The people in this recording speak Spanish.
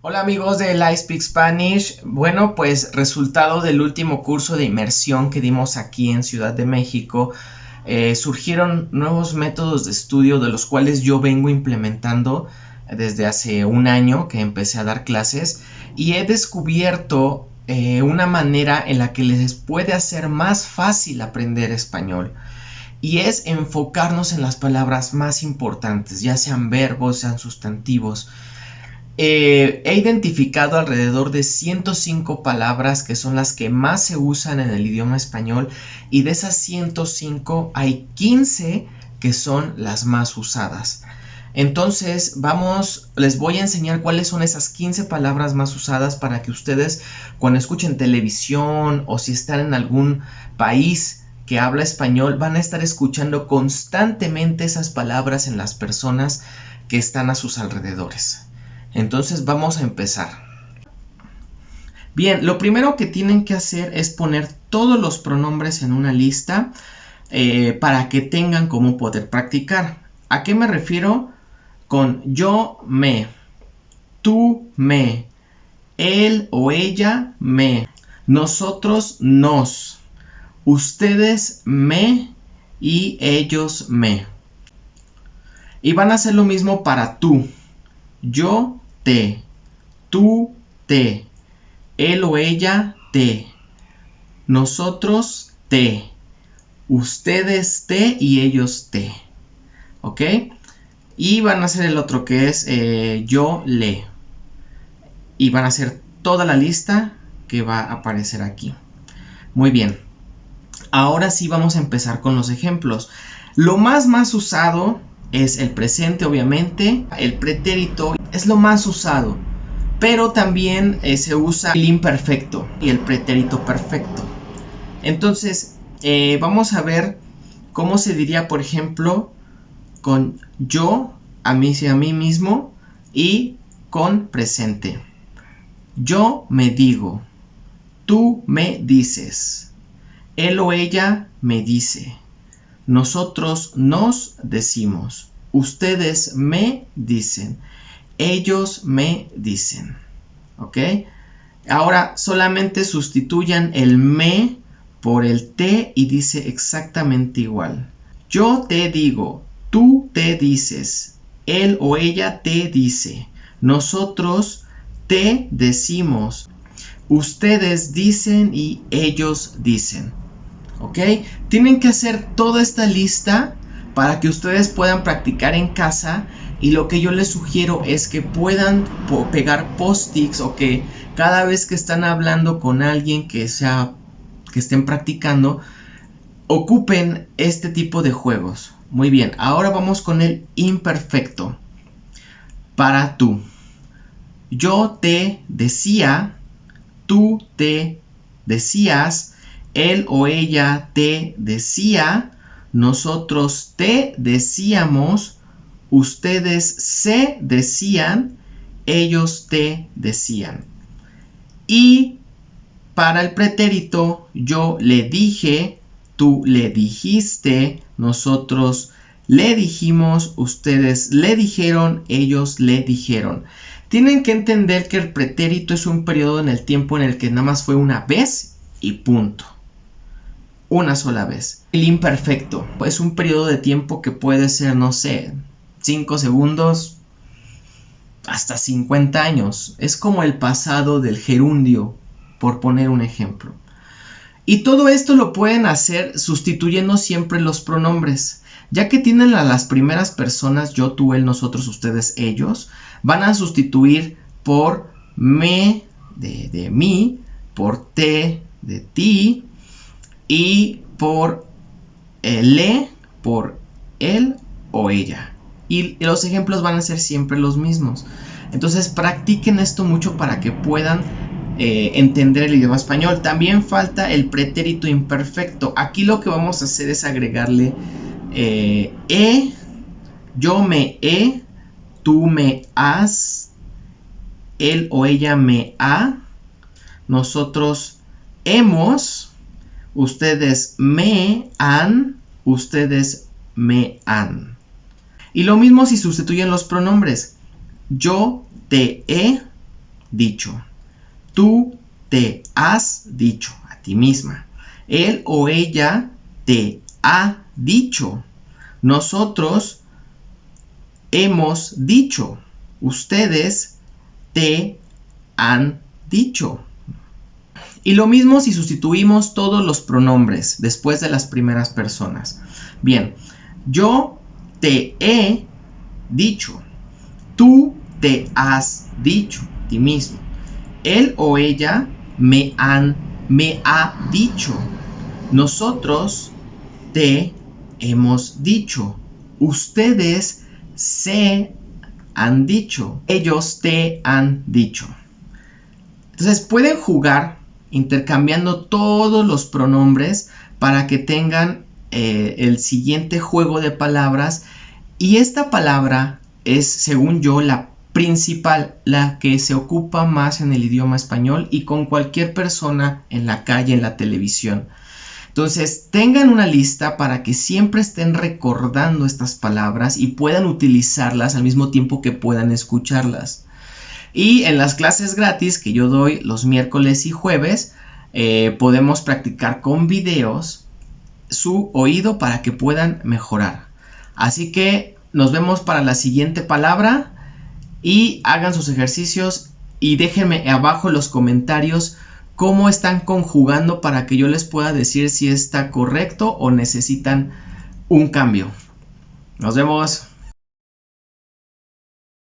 Hola amigos de I Speak Spanish. Bueno, pues resultado del último curso de inmersión que dimos aquí en Ciudad de México, eh, surgieron nuevos métodos de estudio de los cuales yo vengo implementando desde hace un año que empecé a dar clases y he descubierto eh, una manera en la que les puede hacer más fácil aprender español y es enfocarnos en las palabras más importantes, ya sean verbos, sean sustantivos. Eh, he identificado alrededor de 105 palabras que son las que más se usan en el idioma español y de esas 105 hay 15 que son las más usadas. Entonces, vamos, les voy a enseñar cuáles son esas 15 palabras más usadas para que ustedes cuando escuchen televisión o si están en algún país que habla español van a estar escuchando constantemente esas palabras en las personas que están a sus alrededores. Entonces vamos a empezar. Bien, lo primero que tienen que hacer es poner todos los pronombres en una lista eh, para que tengan cómo poder practicar. ¿A qué me refiero? Con yo me, tú me, él o ella me, nosotros nos, ustedes me y ellos me. Y van a hacer lo mismo para tú. Yo te, tú te, él o ella te, nosotros te, ustedes te y ellos te. ¿Ok? Y van a hacer el otro que es eh, yo le. Y van a hacer toda la lista que va a aparecer aquí. Muy bien. Ahora sí vamos a empezar con los ejemplos. Lo más más usado es el presente obviamente, el pretérito es lo más usado, pero también eh, se usa el imperfecto y el pretérito perfecto. Entonces, eh, vamos a ver cómo se diría, por ejemplo, con yo, a mí y a mí mismo, y con presente. Yo me digo, tú me dices, él o ella me dice. Nosotros nos decimos, ustedes me dicen, ellos me dicen. ¿Ok? Ahora solamente sustituyan el me por el te y dice exactamente igual. Yo te digo, tú te dices, él o ella te dice, nosotros te decimos, ustedes dicen y ellos dicen. ¿Ok? Tienen que hacer toda esta lista para que ustedes puedan practicar en casa y lo que yo les sugiero es que puedan pegar post-its o que cada vez que están hablando con alguien que sea que estén practicando ocupen este tipo de juegos. Muy bien, ahora vamos con el imperfecto. Para tú. Yo te decía, tú te decías, él o ella te decía, nosotros te decíamos, ustedes se decían, ellos te decían. Y para el pretérito, yo le dije, tú le dijiste, nosotros le dijimos, ustedes le dijeron, ellos le dijeron. Tienen que entender que el pretérito es un periodo en el tiempo en el que nada más fue una vez y punto una sola vez. El imperfecto es un periodo de tiempo que puede ser, no sé, 5 segundos hasta 50 años. Es como el pasado del gerundio, por poner un ejemplo. Y todo esto lo pueden hacer sustituyendo siempre los pronombres. Ya que tienen a las primeras personas, yo, tú, él, nosotros, ustedes, ellos, van a sustituir por me de, de mí, por te de ti, y por le, por él o ella. Y los ejemplos van a ser siempre los mismos. Entonces practiquen esto mucho para que puedan eh, entender el idioma español. También falta el pretérito imperfecto. Aquí lo que vamos a hacer es agregarle eh, e, yo me he, tú me has, él o ella me ha, nosotros hemos, ustedes me han, ustedes me han. Y lo mismo si sustituyen los pronombres. Yo te he, dicho. Tú te has dicho a ti misma. Él o ella te ha dicho. Nosotros hemos dicho. Ustedes te han dicho. Y lo mismo si sustituimos todos los pronombres después de las primeras personas. Bien, yo te he dicho. Tú te has dicho ti mismo. Él o ella me han, me ha dicho. Nosotros te hemos dicho. Ustedes se han dicho. Ellos te han dicho. Entonces pueden jugar intercambiando todos los pronombres para que tengan eh, el siguiente juego de palabras. Y esta palabra es, según yo, la principal, la que se ocupa más en el idioma español y con cualquier persona en la calle, en la televisión. Entonces, tengan una lista para que siempre estén recordando estas palabras y puedan utilizarlas al mismo tiempo que puedan escucharlas. Y en las clases gratis que yo doy los miércoles y jueves, eh, podemos practicar con videos su oído para que puedan mejorar. Así que nos vemos para la siguiente palabra y hagan sus ejercicios y déjenme abajo en los comentarios cómo están conjugando para que yo les pueda decir si está correcto o necesitan un cambio. Nos vemos.